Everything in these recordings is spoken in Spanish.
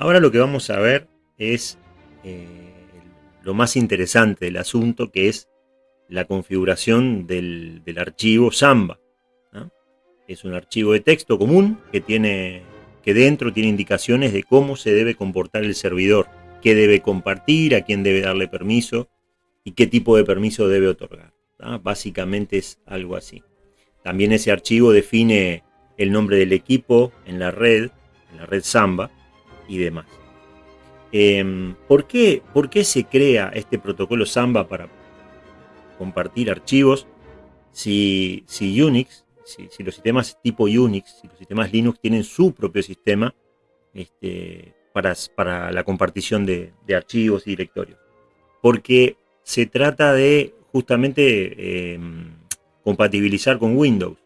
Ahora lo que vamos a ver es eh, lo más interesante del asunto, que es la configuración del, archivo Samba. Es un archivo de texto común que, tiene, que dentro tiene indicaciones de cómo se debe comportar el servidor, qué debe compartir, a quién debe darle permiso y qué tipo de permiso debe otorgar. Básicamente es algo así. También ese archivo define el nombre del equipo en la red, en la red Samba demás. Em, ¿por, qué, ¿Por qué se crea este protocolo Samba para compartir archivos si, si Unix, si, los sistemas tipo Unix, si los sistemas Linux tienen su propio sistema este, para, para, la compartición de, archivos y directorios? Porque se trata de justamente em, compatibilizar con Windows.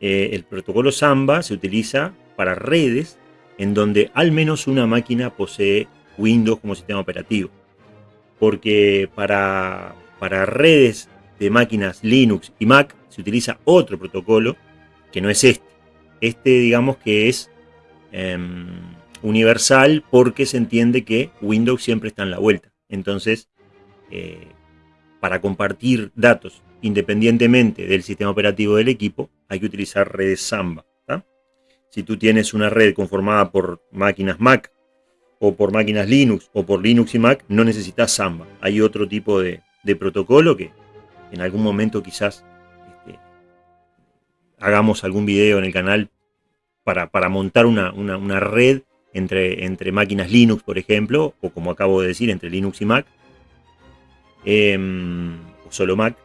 Eh, el protocolo Samba se utiliza para redes en donde al menos una máquina posee Windows como sistema operativo. Porque para, para redes de máquinas Linux y Mac se utiliza otro protocolo que no es este. Este digamos que es em, universal porque se entiende que Windows siempre está en la vuelta. Entonces, eh, para compartir datos independientemente del sistema operativo del equipo, hay que utilizar redes Samba. Si tú tienes una red conformada por máquinas Mac, o por máquinas Linux, o por Linux y Mac, no necesitas Samba. Hay otro tipo de, protocolo que en algún momento quizás este, hagamos algún video en el canal para, montar una, red entre, entre, máquinas Linux, por ejemplo, o como acabo de decir, entre Linux y Mac, em, o solo Mac,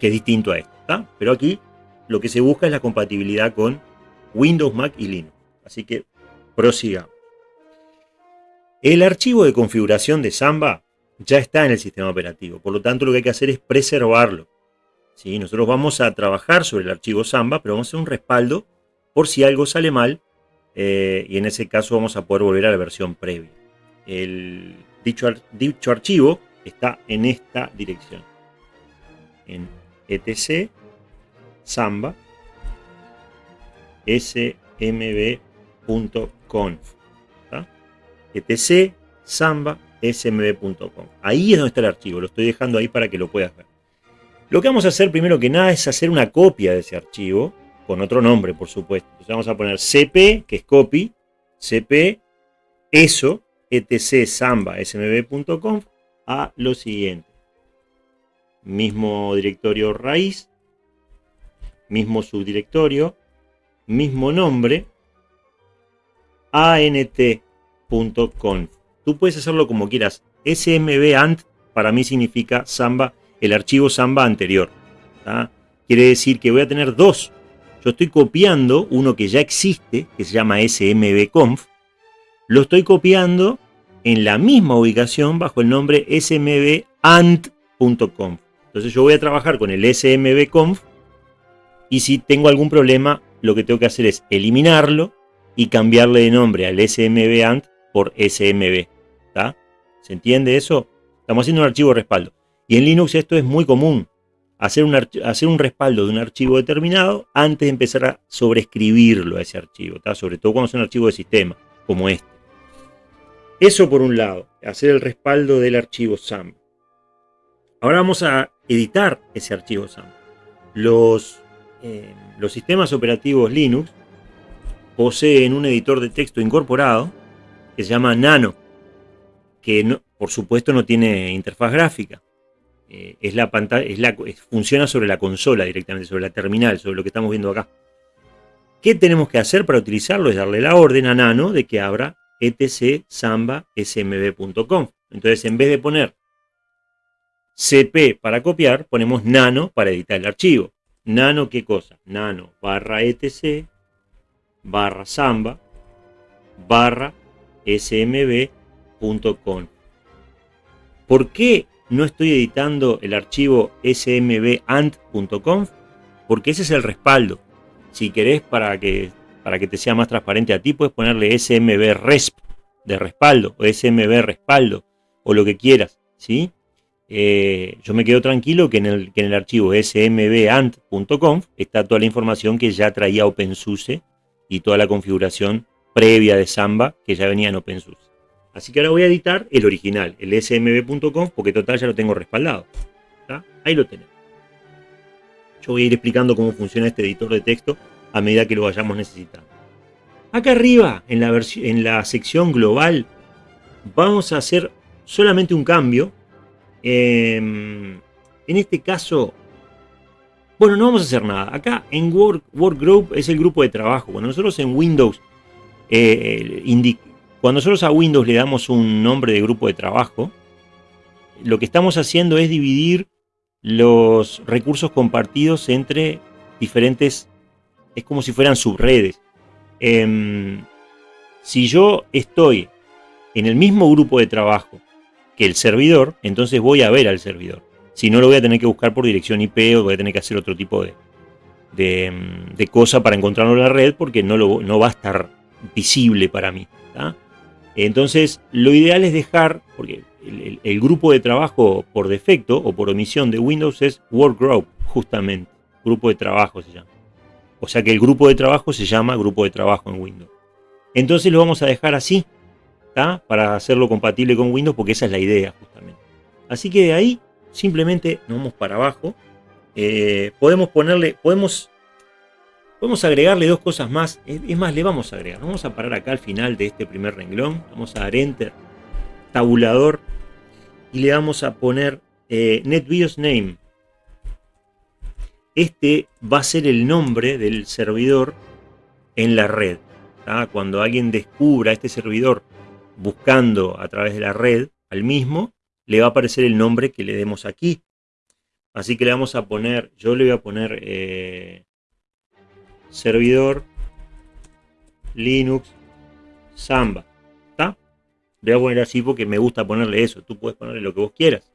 que es distinto a esto. Pero aquí lo que se busca es la compatibilidad con Windows, Mac y Linux. Así que prosigamos. El archivo de configuración de Samba ya está en el sistema operativo, por lo tanto lo que hay que hacer es preservarlo. ¿Sí? Nosotros vamos a trabajar sobre el archivo Samba, pero vamos a hacer un respaldo por si algo sale mal, eh, y en ese caso vamos a poder volver a la versión previa. El, dicho, dicho archivo está en esta dirección, en etc samba smb.conf etc samba smb.com ahí es donde está el archivo, lo estoy dejando ahí para que lo puedas ver. Lo que vamos a hacer primero que nada es hacer una copia de ese archivo con otro nombre por supuesto. Entonces vamos a poner cp que es copy cp eso etc samba smb.conf a lo siguiente. Mismo directorio raíz, mismo subdirectorio, mismo nombre, ant.conf. Tú puedes hacerlo como quieras. smb.ant para mí significa Samba, el archivo Samba anterior. Quiere decir que voy a tener dos. Yo estoy copiando uno que ya existe, que se llama smbconf. Lo estoy copiando en la misma ubicación bajo el nombre smb.ant.conf. Entonces yo voy a trabajar con el smbconf y si tengo algún problema, lo que tengo que hacer es eliminarlo y cambiarle de nombre al smbant por smb. ¿Se entiende eso? Estamos haciendo un archivo de respaldo. Y en Linux esto es muy común. Hacer un, hacer un respaldo de un archivo determinado antes de empezar a sobreescribirlo a ese archivo. Sobre todo cuando es un archivo de sistema, como este. Eso por un lado, hacer el respaldo del archivo SAM. Ahora vamos a editar ese archivo SAM. Los, los sistemas operativos Linux poseen un editor de texto incorporado que se llama Nano, que por supuesto no tiene interfaz gráfica. Eh, es la pantalla, es la, funciona sobre la consola directamente, sobre la terminal, sobre lo que estamos viendo acá. ¿Qué tenemos que hacer para utilizarlo? Es darle la orden a Nano de que abra etc samba smb.com. Entonces, en vez de poner CP para copiar, ponemos nano para editar el archivo. Nano, ¿qué cosa? Nano barra etc barra samba barra smb.conf. ¿Por qué no estoy editando el archivo smb.ant.conf? Porque ese es el respaldo. Si querés, para que, para que te sea más transparente a ti, puedes ponerle smb de respaldo o smb respaldo o lo que quieras. ¿sí? Eh, yo me quedo tranquilo que en el, en el archivo smbant.conf está toda la información que ya traía OpenSUSE y toda la configuración previa de Samba que ya venía en OpenSUSE. Así que ahora voy a editar el original, el smb.com, porque total ya lo tengo respaldado. Ahí lo tenemos. Yo voy a ir explicando cómo funciona este editor de texto a medida que lo vayamos necesitando. Acá arriba, en la, en la sección global, vamos a hacer solamente un cambio. Em, en este caso, bueno, no vamos a hacer nada. Acá en Work, Group es el grupo de trabajo. Cuando nosotros en Windows, eh, cuando nosotros a Windows le damos un nombre de grupo de trabajo, lo que estamos haciendo es dividir los recursos compartidos entre diferentes, es como si fueran subredes. Em, si yo estoy en el mismo grupo de trabajo que el servidor, entonces voy a ver al servidor. Si no, lo voy a tener que buscar por dirección IP o voy a tener que hacer otro tipo de, de, cosa para encontrarlo en la red porque no, lo, no va a estar visible para mí. Entonces, lo ideal es dejar, porque el, grupo de trabajo por defecto o por omisión de Windows es Workgroup, justamente. Grupo de trabajo se llama. O sea que el grupo de trabajo se llama grupo de trabajo en Windows. Entonces lo vamos a dejar así, para hacerlo compatible con Windows, porque esa es la idea justamente. Así que de ahí simplemente nos vamos para abajo. Eh, podemos ponerle, podemos, podemos agregarle dos cosas más. Es más, le vamos a agregar. Vamos a parar acá al final de este primer renglón. Vamos a dar Enter, tabulador, y le vamos a poner eh, NetBIOS Name. Este va a ser el nombre del servidor en la red. Cuando alguien descubra este servidor buscando a través de la red al mismo, le va a aparecer el nombre que le demos aquí. Así que le vamos a poner, yo le voy a poner eh, servidor Linux Samba. ¿Está? Le voy a poner así porque me gusta ponerle eso. Tú puedes ponerle lo que vos quieras.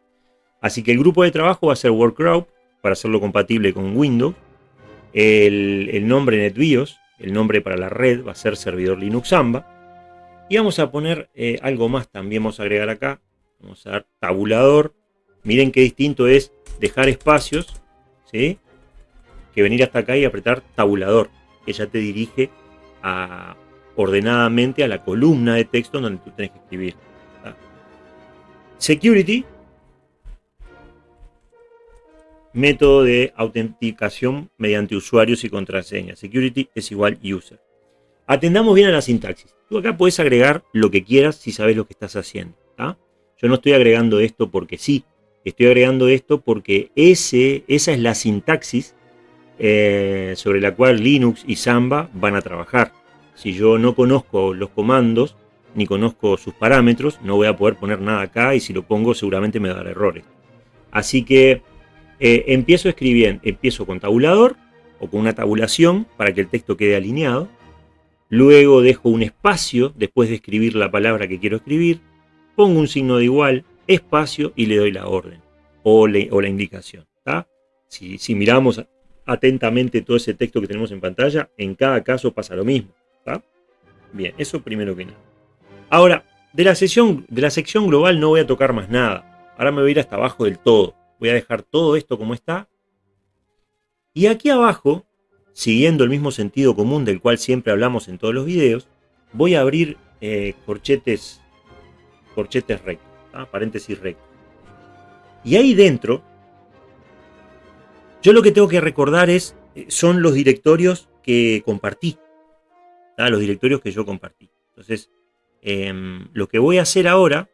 Así que el grupo de trabajo va a ser Workgroup para hacerlo compatible con Windows. El, el nombre NetBIOS, el nombre para la red va a ser servidor Linux Samba. Y vamos a poner eh, algo más también, vamos a agregar acá. Vamos a dar tabulador. Miren qué distinto es dejar espacios, ¿sí? Que venir hasta acá y apretar tabulador, que ya te dirige ordenadamente a la columna de texto donde tú tienes que escribir. Security, método de autenticación mediante usuarios y contraseñas. Security es igual user. Atendamos bien a la sintaxis. Tú acá puedes agregar lo que quieras si sabes lo que estás haciendo. Yo no estoy agregando esto porque sí. Estoy agregando esto porque ese, esa es la sintaxis eh, sobre la cual Linux y Samba van a trabajar. Si yo no conozco los comandos, ni conozco sus parámetros, no voy a poder poner nada acá y si lo pongo seguramente me dará errores. Así que eh, empiezo escribiendo, empiezo con tabulador o con una tabulación para que el texto quede alineado. Luego dejo un espacio después de escribir la palabra que quiero escribir. Pongo un signo de igual, espacio y le doy la orden o, la indicación. Si, miramos atentamente todo ese texto que tenemos en pantalla, en cada caso pasa lo mismo. Bien, eso primero que nada. Ahora, de la, sección, de la sección global no voy a tocar más nada. Ahora me voy a ir hasta abajo del todo. Voy a dejar todo esto como está. Y aquí abajo siguiendo el mismo sentido común del cual siempre hablamos en todos los videos, voy a abrir eh, corchetes, corchetes rectos, paréntesis rectos. Y ahí dentro, yo lo que tengo que recordar es, eh, son los directorios que compartí, los directorios que yo compartí. Entonces, em, lo que voy a hacer ahora,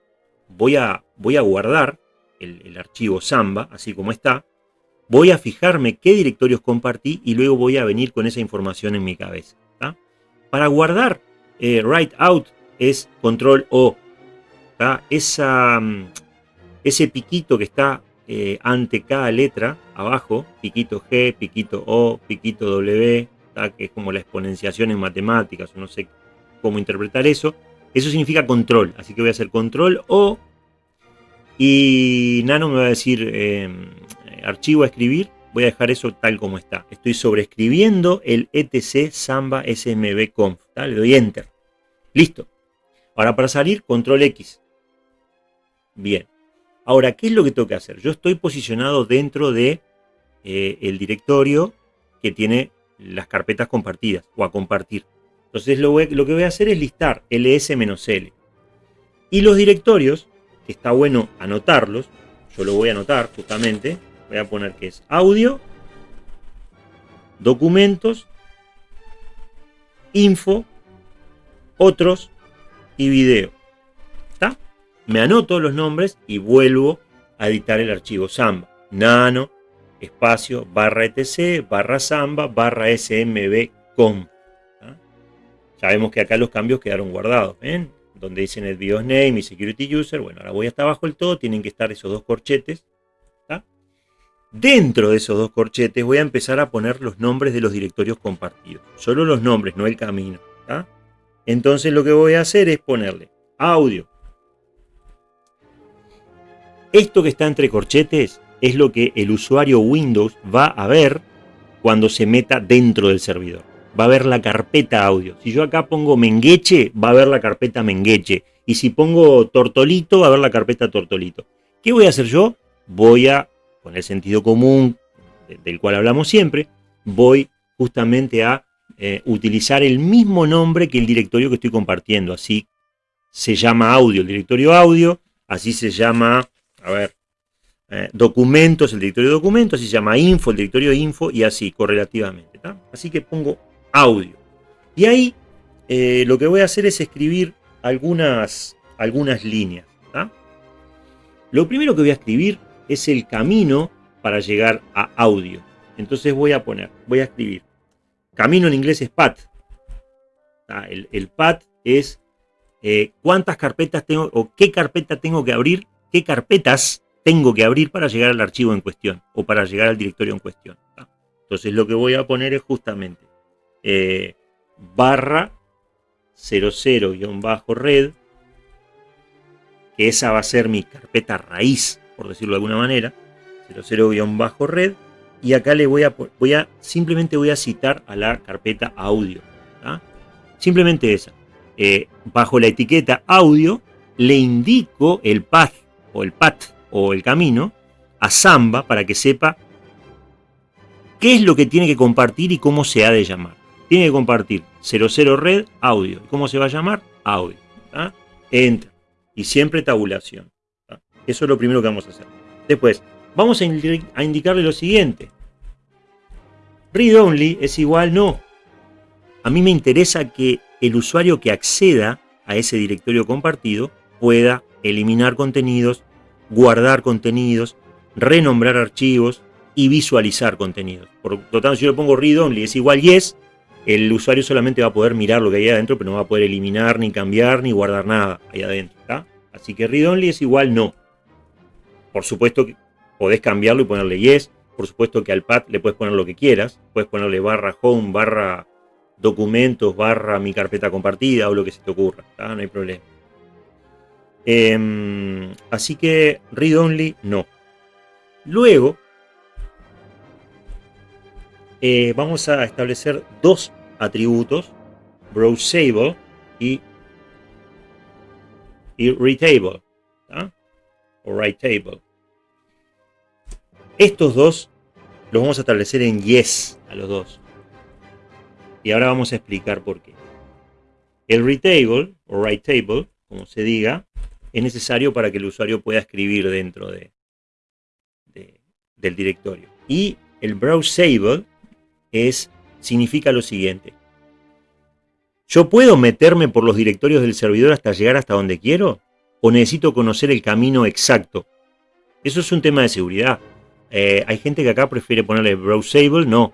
voy a, voy a guardar el, el archivo Samba, así como está, voy a fijarme qué directorios compartí y luego voy a venir con esa información en mi cabeza. Para guardar eh, write out es control O. Esa, mm, ese piquito que está eh, ante cada letra abajo, piquito G, piquito O, piquito W, que es como la exponenciación en matemáticas, no sé cómo interpretar eso. Eso significa control, así que voy a hacer control O y Nano me va a decir em, archivo a escribir, voy a dejar eso tal como está. Estoy sobreescribiendo el etc samba smb conf. Le doy enter. Listo. Ahora para salir, control X. Bien. Ahora, ¿qué es lo que tengo que hacer? Yo estoy posicionado dentro de eh, el directorio que tiene las carpetas compartidas o a compartir. Entonces lo, lo que voy a hacer es listar ls-l. Y los directorios, que está bueno anotarlos, yo lo voy a anotar justamente, voy a poner que es audio, documentos, info, otros y video. ¿Está? Me anoto los nombres y vuelvo a editar el archivo Samba. Nano, espacio, barra etc, barra Samba, barra smb.com. Sabemos que acá los cambios quedaron guardados. ¿ven? Donde dicen el BIOS name y security user. Bueno, ahora voy hasta abajo del todo. Tienen que estar esos dos corchetes. Dentro de esos dos corchetes voy a empezar a poner los nombres de los directorios compartidos. Solo los nombres, no el camino. Entonces lo que voy a hacer es ponerle audio. Esto que está entre corchetes es lo que el usuario Windows va a ver cuando se meta dentro del servidor. Va a ver la carpeta audio. Si yo acá pongo mengueche, va a ver la carpeta mengueche. Y si pongo tortolito, va a ver la carpeta tortolito. ¿Qué voy a hacer yo? Voy a con el sentido común del cual hablamos siempre, voy justamente a eh, utilizar el mismo nombre que el directorio que estoy compartiendo. Así se llama audio, el directorio audio, así se llama, a ver, eh, documentos, el directorio de documentos, así se llama info, el directorio info, y así, correlativamente. Así que pongo audio. Y ahí eh, lo que voy a hacer es escribir algunas, algunas líneas. Lo primero que voy a escribir es el camino para llegar a audio. Entonces voy a poner, voy a escribir. Camino en inglés es path. Ah, el, el es eh, cuántas carpetas tengo o qué carpeta tengo que abrir, qué carpetas tengo que abrir para llegar al archivo en cuestión o para llegar al directorio en cuestión. Entonces lo que voy a poner es justamente eh, barra 00-red, que esa va a ser mi carpeta raíz por decirlo de alguna manera, 00-red, y acá le voy a, voy a, simplemente voy a citar a la carpeta audio. Simplemente esa. Eh, bajo la etiqueta audio, le indico el path o el path o el camino a Samba para que sepa qué es lo que tiene que compartir y cómo se ha de llamar. Tiene que compartir 00 red audio. ¿Cómo se va a llamar? Audio. Enter. Y siempre tabulación. Eso es lo primero que vamos a hacer. Después, vamos a, indicarle lo siguiente. Read only es igual no. A mí me interesa que el usuario que acceda a ese directorio compartido pueda eliminar contenidos, guardar contenidos, renombrar archivos y visualizar contenidos. Por lo tanto, si yo le pongo read only es igual yes, el usuario solamente va a poder mirar lo que hay adentro, pero no va a poder eliminar, ni cambiar, ni guardar nada ahí adentro. Así que read only es igual no. Por supuesto que podés cambiarlo y ponerle yes. Por supuesto que al pad le puedes poner lo que quieras. Puedes ponerle barra home, barra documentos, barra mi carpeta compartida o lo que se te ocurra. No hay problema. Em, así que read only no. Luego eh, vamos a establecer dos atributos, browsable y, y. O writeable. Estos dos los vamos a establecer en yes a los dos. Y ahora vamos a explicar por qué. El readable o writeable, como se diga, es necesario para que el usuario pueda escribir dentro de, del directorio. Y el browsable es, significa lo siguiente. ¿Yo puedo meterme por los directorios del servidor hasta llegar hasta donde quiero? ¿O necesito conocer el camino exacto? Eso es un tema de seguridad. Eh, hay gente que acá prefiere ponerle browsable, no.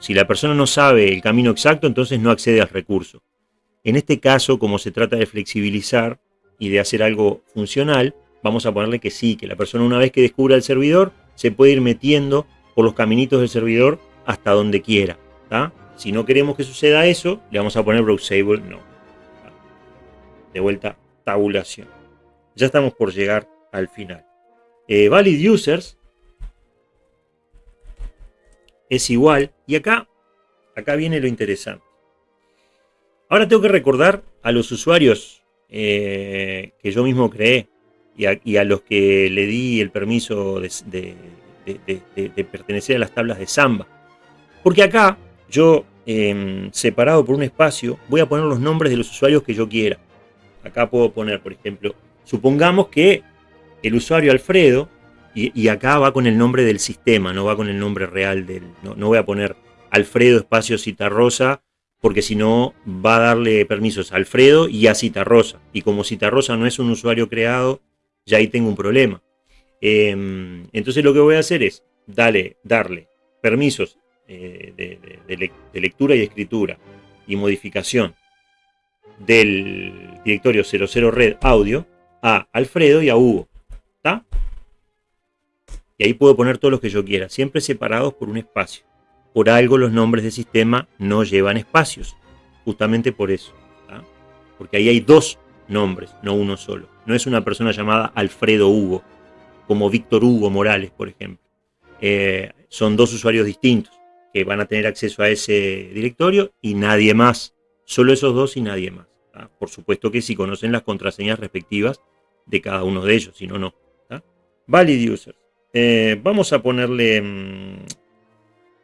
Si la persona no sabe el camino exacto, entonces no accede al recurso. En este caso, como se trata de flexibilizar y de hacer algo funcional, vamos a ponerle que sí, que la persona una vez que descubra el servidor, se puede ir metiendo por los caminitos del servidor hasta donde quiera. Si no queremos que suceda eso, le vamos a poner browsable no. De vuelta, tabulación. Ya estamos por llegar al final. Eh, valid users es igual. Y acá, acá viene lo interesante. Ahora tengo que recordar a los usuarios eh, que yo mismo creé y a, los que le di el permiso de, pertenecer a las tablas de Samba. Porque acá yo em, separado por un espacio, voy a poner los nombres de los usuarios que yo quiera. Acá puedo poner, por ejemplo, supongamos que el usuario Alfredo, y, acá va con el nombre del sistema, no va con el nombre real del. No, voy a poner Alfredo espacio Citarrosa, porque si no va a darle permisos a Alfredo y a Citarrosa. Y como Citarrosa no es un usuario creado, ya ahí tengo un problema. Em, entonces lo que voy a hacer es darle, darle permisos eh, de, lectura y escritura y modificación del directorio 00 red audio a Alfredo y a Hugo. ¿Está? Y ahí puedo poner todos los que yo quiera, siempre separados por un espacio. Por algo los nombres de sistema no llevan espacios. Justamente por eso. Porque ahí hay dos nombres, no uno solo. No es una persona llamada Alfredo Hugo, como Víctor Hugo Morales, por ejemplo. Eh, son dos usuarios distintos que van a tener acceso a ese directorio y nadie más. Solo esos dos y nadie más. Por supuesto que si conocen las contraseñas respectivas de cada uno de ellos, si no, no. Valid users. Eh, vamos a ponerle... Mm,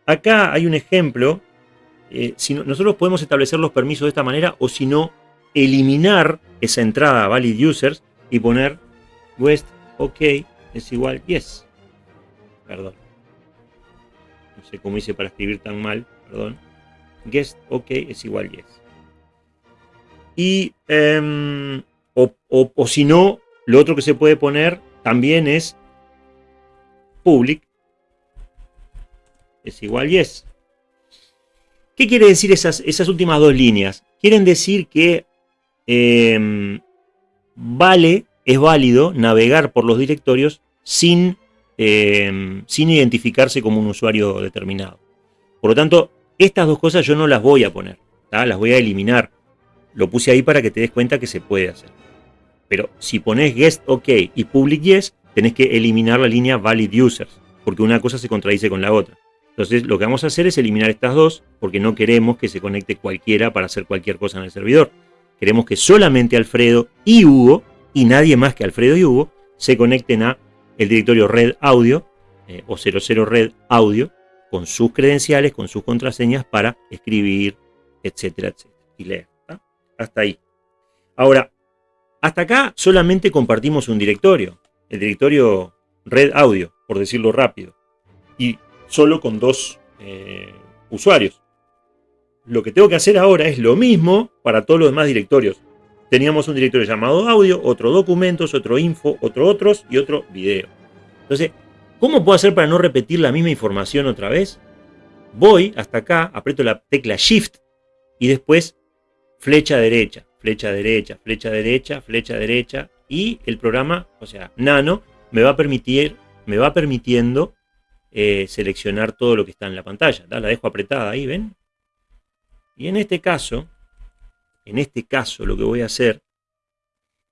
acá hay un ejemplo. Eh, si nosotros podemos establecer los permisos de esta manera o si no, eliminar esa entrada valid users y poner west ok es igual yes. Perdón. No sé cómo hice para escribir tan mal, perdón. Guest ok es igual yes. Y, em, o, si no, lo otro que se puede poner también es public es igual yes. ¿Qué quiere decir esas, últimas dos líneas? Quieren decir que em, vale, es válido navegar por los directorios sin, em, sin identificarse como un usuario determinado. Por lo tanto, estas dos cosas yo no las voy a poner, las voy a eliminar. Lo puse ahí para que te des cuenta que se puede hacer. Pero si pones guest OK y public yes, tenés que eliminar la línea valid users, porque una cosa se contradice con la otra. Entonces lo que vamos a hacer es eliminar estas dos, porque no queremos que se conecte cualquiera para hacer cualquier cosa en el servidor. Queremos que solamente Alfredo y Hugo, y nadie más que Alfredo y Hugo, se conecten a el directorio red audio eh, o 00 red audio con sus credenciales, con sus contraseñas para escribir, etcétera, etcétera, y leer. Hasta ahí. Ahora, hasta acá solamente compartimos un directorio, el directorio red audio, por decirlo rápido, y solo con dos eh, usuarios. Lo que tengo que hacer ahora es lo mismo para todos los demás directorios. Teníamos un directorio llamado audio, otro documentos, otro info, otro otros y otro video. Entonces, ¿cómo puedo hacer para no repetir la misma información otra vez? Voy hasta acá, aprieto la tecla Shift y después flecha derecha, flecha derecha, flecha derecha, flecha derecha y el programa, o sea, Nano, me va a permitir, me va permitiendo eh, seleccionar todo lo que está en la pantalla. La dejo apretada ahí, ¿ven? Y en este caso, en este caso lo que voy a hacer,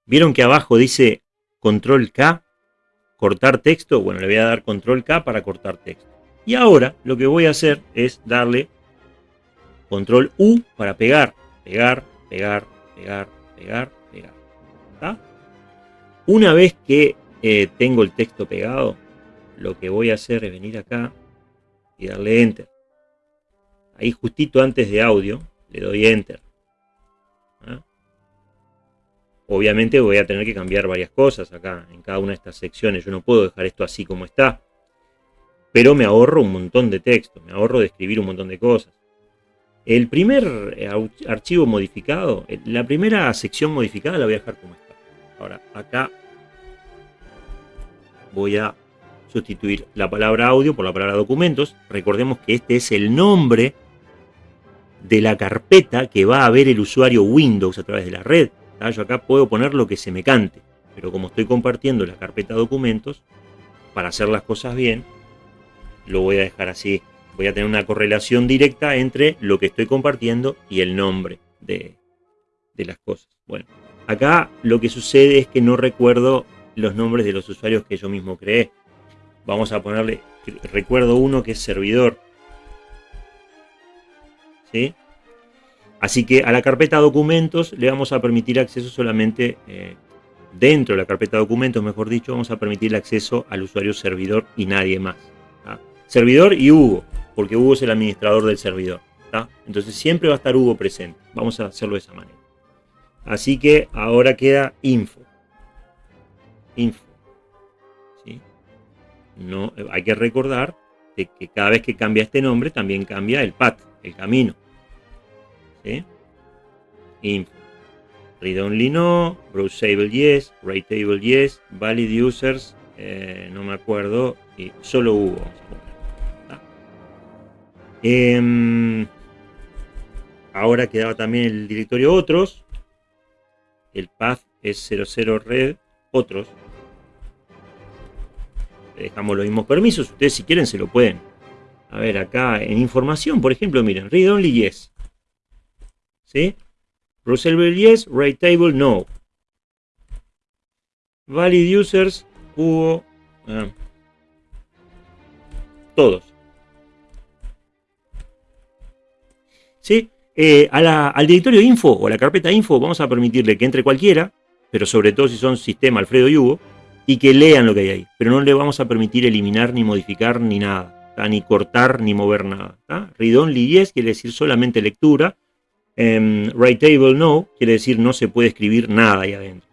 ¿vieron que abajo dice control K, cortar texto? Bueno, le voy a dar control K para cortar texto. Y ahora lo que voy a hacer es darle control U para pegar, pegar, pegar, pegar, pegar, pegar. Una vez que eh, tengo el texto pegado, lo que voy a hacer es venir acá y darle Enter. Ahí justito antes de audio, le doy Enter. ¿Ah? Obviamente voy a tener que cambiar varias cosas acá, en cada una de estas secciones. Yo no puedo dejar esto así como está. Pero me ahorro un montón de texto, me ahorro de escribir un montón de cosas. El primer eh, archivo modificado, eh, la primera sección modificada la voy a dejar como está. Ahora, acá voy a sustituir la palabra audio por la palabra documentos. Recordemos que este es el nombre de la carpeta que va a ver el usuario Windows a través de la red. Yo acá puedo poner lo que se me cante, pero como estoy compartiendo la carpeta documentos, para hacer las cosas bien, lo voy a dejar así. Voy a tener una correlación directa entre lo que estoy compartiendo y el nombre de, de las cosas. Bueno, acá lo que sucede es que no recuerdo los nombres de los usuarios que yo mismo creé. Vamos a ponerle, recuerdo uno que es servidor. ¿Sí? Así que a la carpeta documentos le vamos a permitir acceso solamente eh, dentro de la carpeta documentos, mejor dicho, vamos a permitir acceso al usuario servidor y nadie más. Servidor y Hugo, porque Hugo es el administrador del servidor. Entonces siempre va a estar Hugo presente. Vamos a hacerlo de esa manera. Así que ahora queda info. Info. No, hay que recordar que cada vez que cambia este nombre también cambia el path, el camino. Info. Read only no, browsable yes, write table yes, valid users, eh, no me acuerdo, y solo hubo. Em, ahora quedaba también el directorio otros, el path es 00 red otros. Dejamos los mismos permisos, ustedes si quieren se lo pueden. A ver, acá en información, por ejemplo, miren, read only yes. ¿Sí? Browsable yes, write table no. Valid users hubo ah, todos. ¿Sí? Eh, al directorio info o a la carpeta info vamos a permitirle que entre cualquiera, pero sobre todo si son sistema Alfredo y Hugo, y que lean lo que hay ahí. Pero no le vamos a permitir eliminar, ni modificar, ni nada. Ni cortar, ni mover nada. Read only yes quiere decir solamente lectura. Um, write table no quiere decir no se puede escribir nada ahí adentro.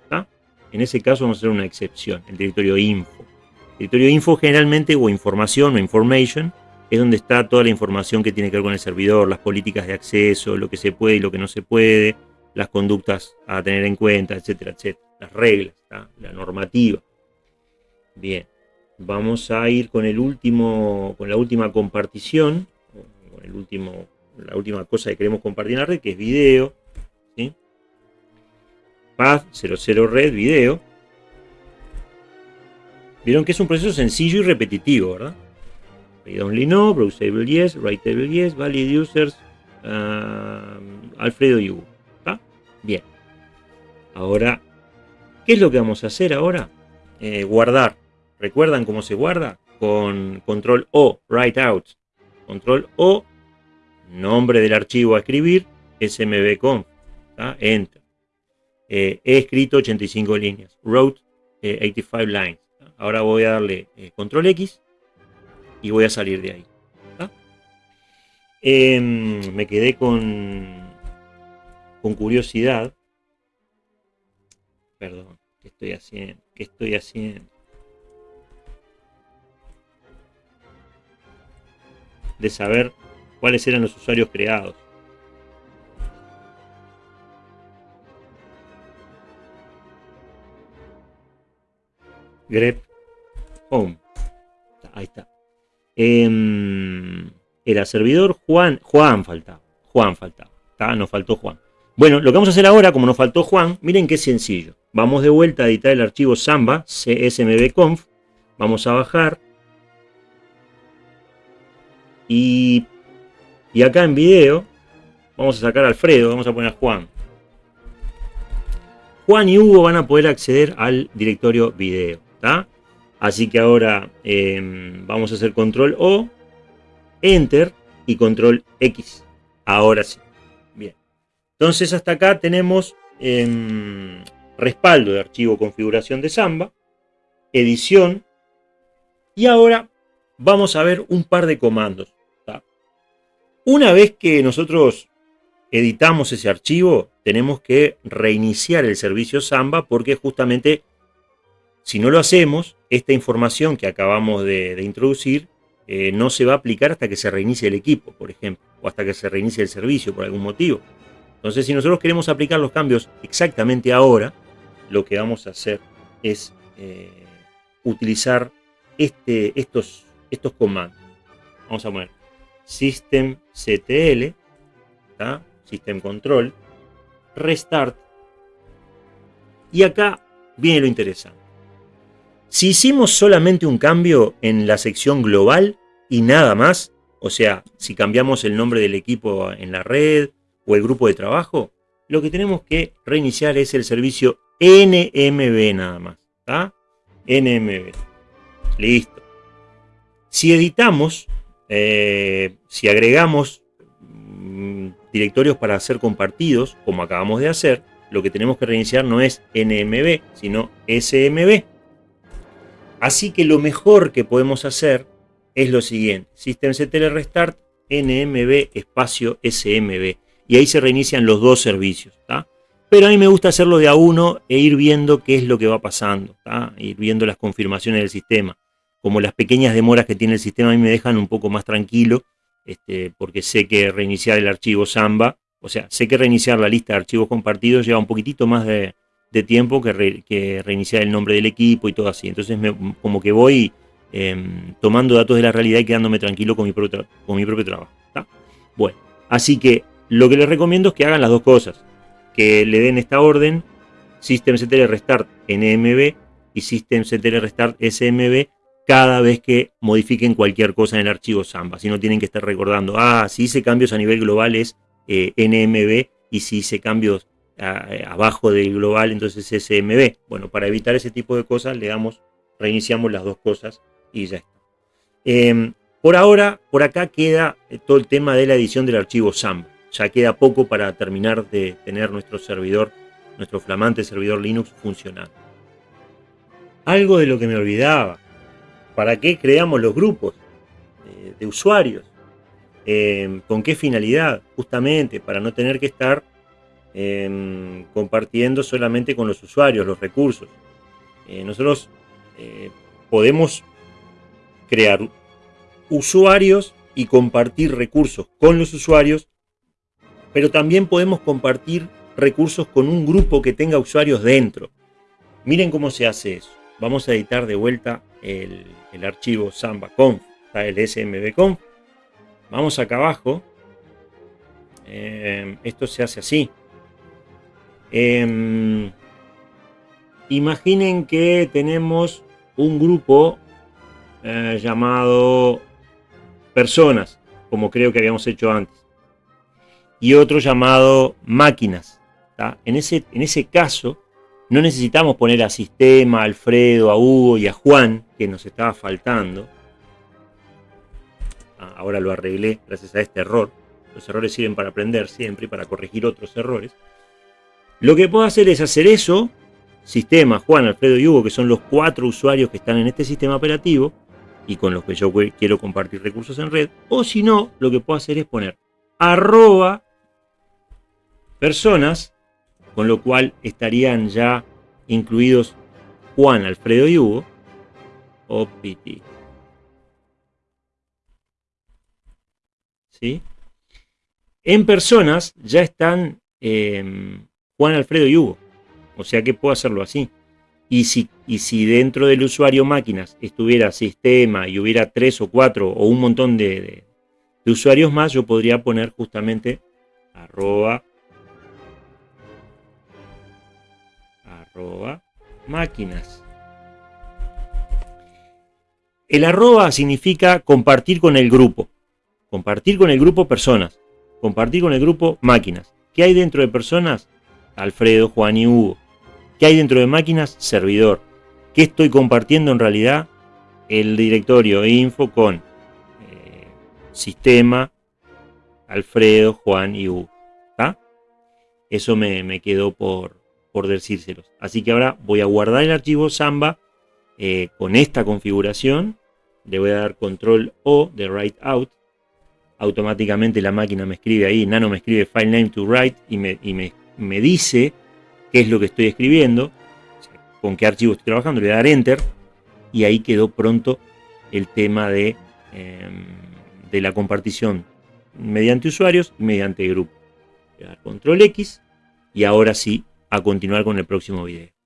En ese caso vamos a hacer una excepción, el directorio info. El directorio info generalmente, o información o information, es donde está toda la información que tiene que ver con el servidor, las políticas de acceso, lo que se puede y lo que no se puede, las conductas a tener en cuenta, etcétera, etcétera. Las reglas, la normativa. Bien, vamos a ir con el último, con la última compartición, con el último, la última cosa que queremos compartir en la red, que es video. Path 00 red video. Vieron que es un proceso sencillo y repetitivo, ¿verdad? Read only no, browsable yes, writeable yes, valid users, um, Alfredo y. Bien. Ahora, ¿qué es lo que vamos a hacer ahora? Eh, guardar. ¿Recuerdan cómo se guarda? Con control O, write out. Control O, nombre del archivo a escribir, smbconf. Enter. Eh, he escrito 85 líneas. Wrote 85 eh, lines. Ahora voy a darle control X y voy a salir de ahí. Em, me quedé con, con curiosidad. Perdón, ¿qué estoy haciendo? ¿Qué estoy haciendo? De saber cuáles eran los usuarios creados. grep home. Ahí está. Em, era servidor Juan. Juan faltaba. Juan faltaba. Nos faltó Juan. Bueno, lo que vamos a hacer ahora, como nos faltó Juan, miren qué sencillo. Vamos de vuelta a editar el archivo Samba, csmbconf. Vamos a bajar. Y, y acá en video, vamos a sacar a Alfredo, vamos a poner a Juan. Juan y Hugo van a poder acceder al directorio video. Así que ahora em, vamos a hacer control O, Enter y control X. Ahora sí. Bien. Entonces hasta acá tenemos em, respaldo de archivo configuración de Samba, edición, y ahora vamos a ver un par de comandos. Una vez que nosotros editamos ese archivo, tenemos que reiniciar el servicio Samba porque justamente si no lo hacemos, esta información que acabamos de, introducir eh, no se va a aplicar hasta que se reinicie el equipo, por ejemplo, o hasta que se reinicie el servicio por algún motivo. Entonces, si nosotros queremos aplicar los cambios exactamente ahora, lo que vamos a hacer es eh, utilizar este, estos, estos comandos. Vamos a poner systemctl, system control, restart, y acá viene lo interesante. Si hicimos solamente un cambio en la sección global y nada más, o sea, si cambiamos el nombre del equipo en la red o el grupo de trabajo, lo que tenemos que reiniciar es el servicio NMB nada más. NMB. Listo. Si editamos, eh, si agregamos mm, directorios para ser compartidos, como acabamos de hacer, lo que tenemos que reiniciar no es NMB, sino SMB. Así que lo mejor que podemos hacer es lo siguiente. systemctl restart nmb espacio smb. Y ahí se reinician los dos servicios. Pero a mí me gusta hacerlo de a uno e ir viendo qué es lo que va pasando. Ir viendo las confirmaciones del sistema. Como las pequeñas demoras que tiene el sistema a mí me dejan un poco más tranquilo. Este, porque sé que reiniciar el archivo Samba, o sea, sé que reiniciar la lista de archivos compartidos lleva un poquitito más de, tiempo que, reiniciar el nombre del equipo y todo así. Entonces como que voy Em, tomando datos de la realidad y quedándome tranquilo con mi propio, con mi propio trabajo. Bueno, así que lo que les recomiendo es que hagan las dos cosas. Que le den esta orden, systemctl restart nmb y systemctl restart smb cada vez que modifiquen cualquier cosa en el archivo Samba. Si no tienen que estar recordando, ah, si hice cambios a nivel global es eh, nmb y si hice cambios eh, abajo del global entonces es smb. Bueno, para evitar ese tipo de cosas le damos, reiniciamos las dos cosas y ya está. Em, por ahora, por acá queda eh, todo el tema de la edición del archivo SAMP. Ya queda poco para terminar de tener nuestro servidor, nuestro flamante servidor Linux funcionando. Algo de lo que me olvidaba. ¿Para qué creamos los grupos eh, de usuarios? Em, ¿Con qué finalidad? Justamente para no tener que estar em, compartiendo solamente con los usuarios los recursos. Eh, nosotros podemos crear usuarios y compartir recursos con los usuarios, pero también podemos compartir recursos con un grupo que tenga usuarios dentro. Miren cómo se hace eso. Vamos a editar de vuelta el, archivo samba.conf, el smbconf. Vamos acá abajo. Eh, esto se hace así. Em, imaginen que tenemos un grupo eh, llamado personas, como creo que habíamos hecho antes. Y otro llamado máquinas. En, ese, en ese caso, no necesitamos poner a Sistema, a Alfredo, a Hugo y a Juan, que nos estaba faltando. Ah, ahora lo arreglé gracias a este error. Los errores sirven para aprender siempre y para corregir otros errores. Lo que puedo hacer es hacer eso, Sistema, Juan, Alfredo y Hugo, que son los cuatro usuarios que están en este sistema operativo, y con los que yo quiero compartir recursos en red. O si no, lo que puedo hacer es poner arroba personas, con lo cual estarían ya incluidos Juan, Alfredo y Hugo, o PT. ¿Sí? En personas ya están em, Juan, Alfredo y Hugo. O sea que puedo hacerlo así. Y si, y si dentro del usuario máquinas estuviera sistema y hubiera tres o cuatro o un montón de, usuarios más, yo podría poner justamente arroba, arroba máquinas. El arroba significa compartir con el grupo. Compartir con el grupo personas. Compartir con el grupo máquinas. ¿Qué hay dentro de personas? Alfredo, Juan y Hugo. ¿Qué hay dentro de máquinas? Servidor. ¿Qué estoy compartiendo en realidad? El directorio info con eh, sistema, Alfredo, Juan y Hugo. Eso me, quedó por, por. Así que ahora voy a guardar el archivo Samba eh, con esta configuración. Le voy a dar control O de write out. Automáticamente la máquina me escribe ahí, Nano me escribe file name to write y me, y me, me dice qué es lo que estoy escribiendo, con qué archivo estoy trabajando, le voy a dar Enter y ahí quedó pronto el tema de, em, de la compartición mediante usuarios y mediante grupo. Voy a dar Control X y ahora sí a continuar con el próximo video.